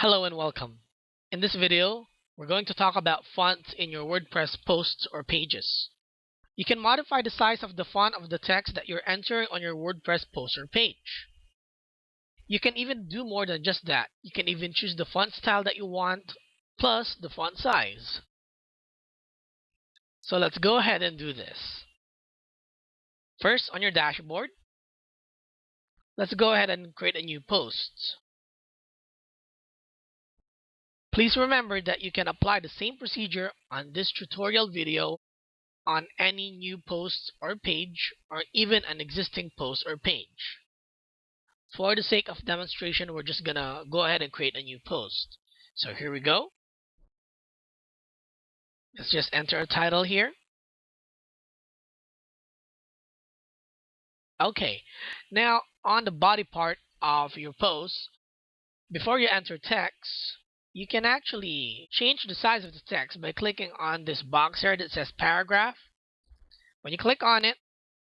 Hello and welcome. In this video, we're going to talk about fonts in your WordPress posts or pages. You can modify the size of the font of the text that you're entering on your WordPress post or page. You can even do more than just that. You can even choose the font style that you want, plus the font size. So let's go ahead and do this. First, on your dashboard, let's go ahead and create a new post. Please remember that you can apply the same procedure on this tutorial video on any new post or page or even an existing post or page. For the sake of demonstration, we're just gonna go ahead and create a new post. So here we go. Let's just enter a title here. Okay, now on the body part of your post, before you enter text, you can actually change the size of the text by clicking on this box here that says paragraph. When you click on it,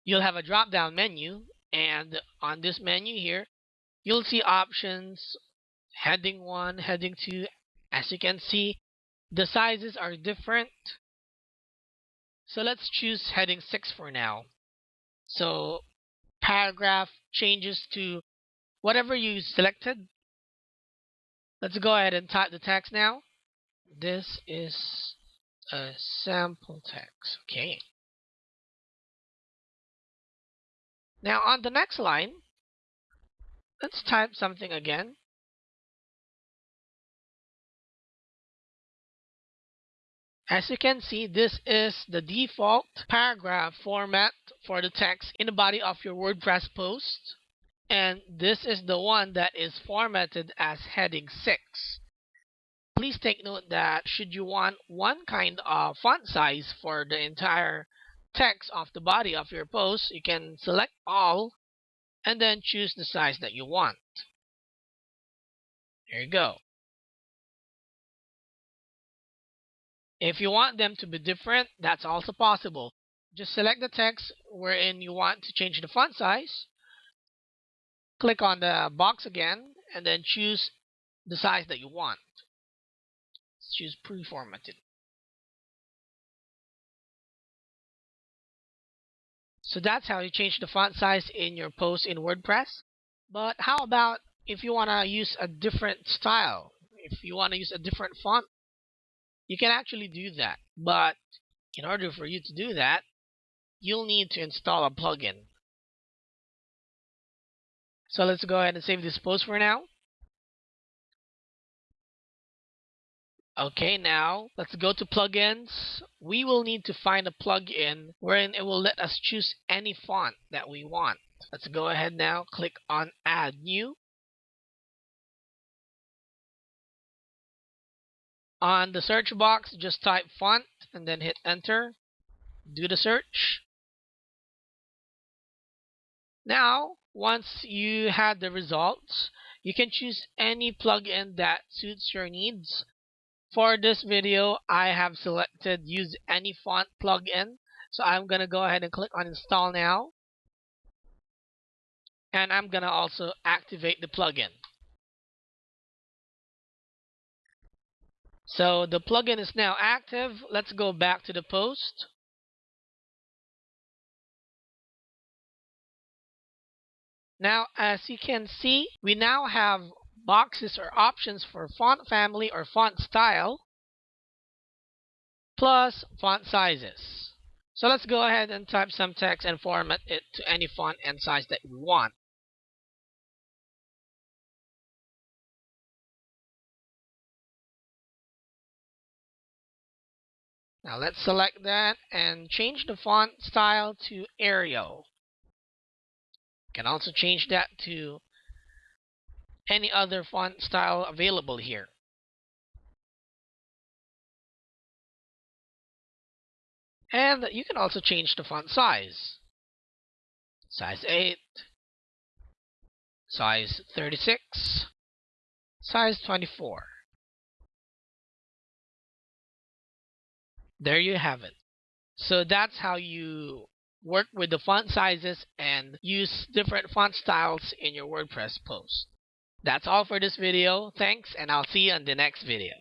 you'll have a drop down menu and on this menu here, you'll see options heading 1, heading 2. As you can see, the sizes are different. So let's choose heading 6 for now. So paragraph changes to whatever you selected. Let's go ahead and type the text now. This is a sample text. Okay. Now on the next line, let's type something again. As you can see, this is the default paragraph format for the text in the body of your WordPress post. And this is the one that is formatted as heading 6. Please take note that should you want one kind of font size for the entire text of the body of your post, you can select all and then choose the size that you want. There you go. If you want them to be different, that's also possible. Just select the text wherein you want to change the font size. Click on the box again and then choose the size that you want. Choose pre-formatted. So that's how you change the font size in your post in WordPress. But how about if you want to use a different style? If you want to use a different font you can actually do that. But in order for you to do that, you'll need to install a plugin. So let's go ahead and save this post for now. Okay, now let's go to plugins. We will need to find a plugin wherein it will let us choose any font that we want. Let's go ahead now, click on add new. On the search box, just type font and then hit enter. Do the search. Now, once you have the results, you can choose any plugin that suits your needs. For this video, I have selected use any font plugin. So I'm going to go ahead and click on install now. And I'm going to also activate the plugin. So the plugin is now active. Let's go back to the post. Now, as you can see, we now have boxes or options for font family or font style, plus font sizes. So let's go ahead and type some text and format it to any font and size that we want. Now let's select that and change the font style to Arial. Can also change that to any other font style available here. And you can also change the font size. Size 8, size 36, size 24. there you have it. So that's how you work with the font sizes and use different font styles in your WordPress post. That's all for this video. Thanks and I'll see you in the next video.